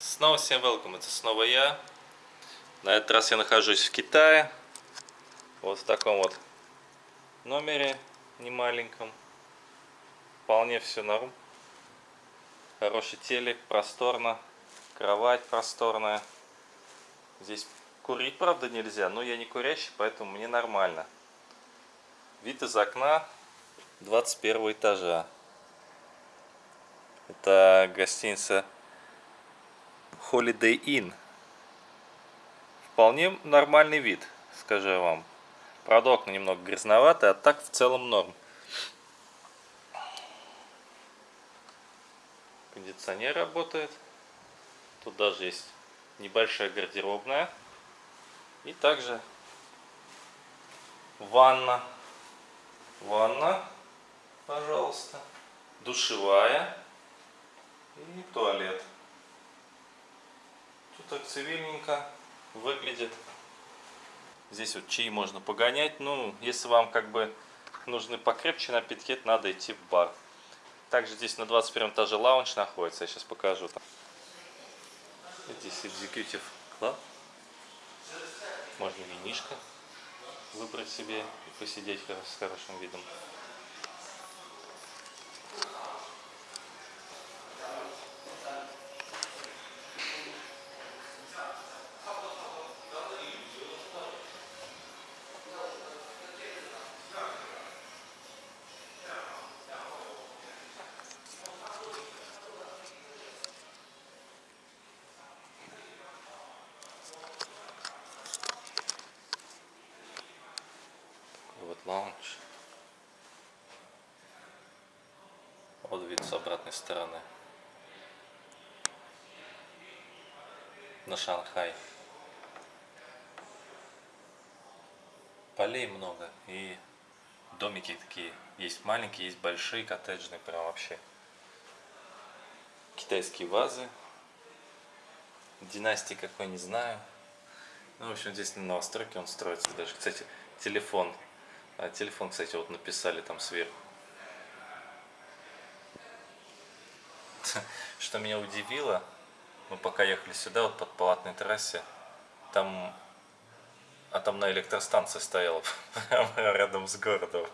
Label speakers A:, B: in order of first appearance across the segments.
A: Снова всем welcome, это снова я. На этот раз я нахожусь в Китае. Вот в таком вот номере немаленьком. Вполне все норм. Хороший телек, просторно. Кровать просторная. Здесь курить, правда, нельзя, но я не курящий, поэтому мне нормально. Вид из окна 21 этажа. Это гостиница Holiday Inn. Вполне нормальный вид, скажу я вам. Правда, окна немного грязноваты, а так в целом норм. Кондиционер работает. Тут даже есть небольшая гардеробная. И также ванна. Ванна, пожалуйста. Душевая. И туалет. Тут так цивильненько выглядит. Здесь вот чаи можно погонять. Ну, если вам как бы нужны покрепче напитки, надо идти в бар. Также здесь на 21 этаже лаунж находится. Я сейчас покажу. Здесь Executive Club. Можно винишко выбрать себе и посидеть с хорошим видом. вот лаунж. Вот вид с обратной стороны. На Шанхай. Полей много и домики такие. Есть маленькие, есть большие, коттеджные, прям вообще. Китайские вазы. Династии какой, не знаю. Ну, в общем, здесь на новостройке он строится даже. Кстати, телефон а телефон, кстати, вот написали там сверху. Что меня удивило, мы пока ехали сюда, вот под палатной трассе, там атомная электростанция стояла прямо рядом с городом.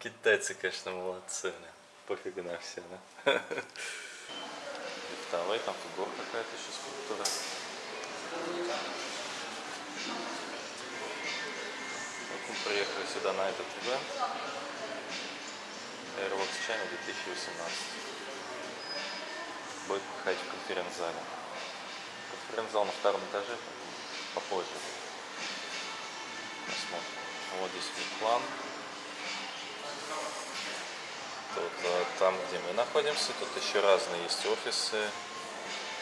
A: Китайцы, конечно, молодцы, да. пофиг на все, да. Лифтовой, там фигура какая-то еще скульптура. Мы приехали сюда на этот ивент Airbox China 2018. Будет проходить в конференц-зале. Конференц-зал на втором этаже, попозже. Посмотрим. Вот здесь план. Тут а, там, где мы находимся, тут еще разные есть офисы,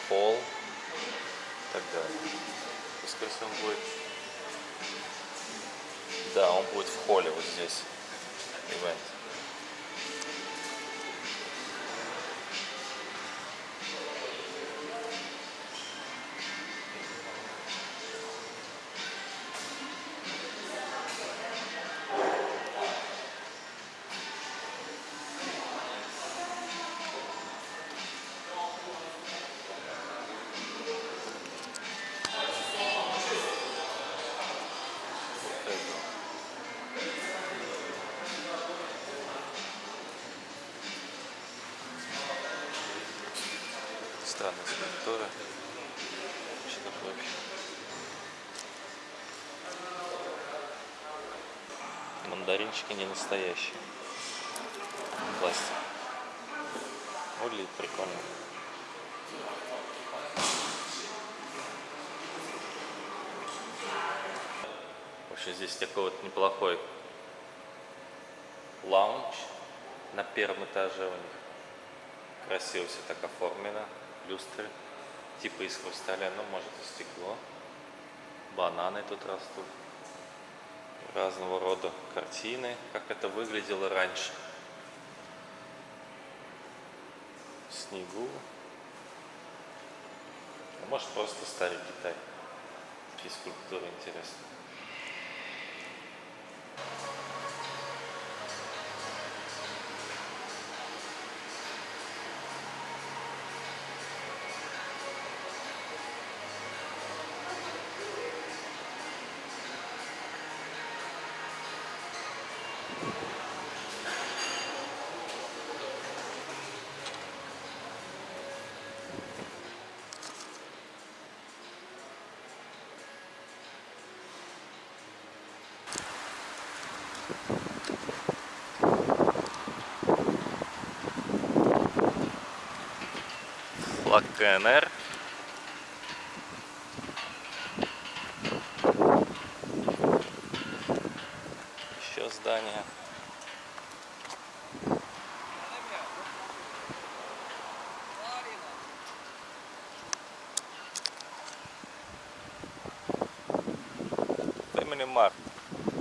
A: пол и так далее. Он будет да, он будет в холле вот здесь. Ивент. Такое вообще? Мандаринчики не настоящие. Пластик. Выглядит прикольно. Вообще здесь такой вот неплохой лаунж на первом этаже у них. Красиво все так оформлено люстры, типа из хрусталя, но может и стекло. Бананы тут растут. Разного рода картины, как это выглядело раньше. В снегу. А может просто старый Китай. Такие скульптуры интересные. Флаг КНР. Еще здание. Family Mart.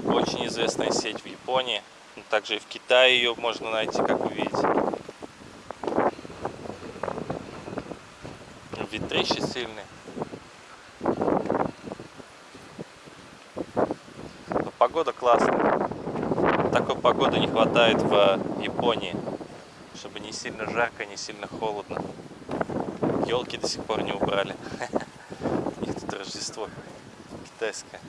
A: Очень известная сеть в Японии. Также и в Китае ее можно найти, как вы видите. Ветрище сильный. Но погода классная. Такой погоды не хватает в Японии. Чтобы не сильно жарко, не сильно холодно. Елки до сих пор не убрали. У них тут Рождество китайское.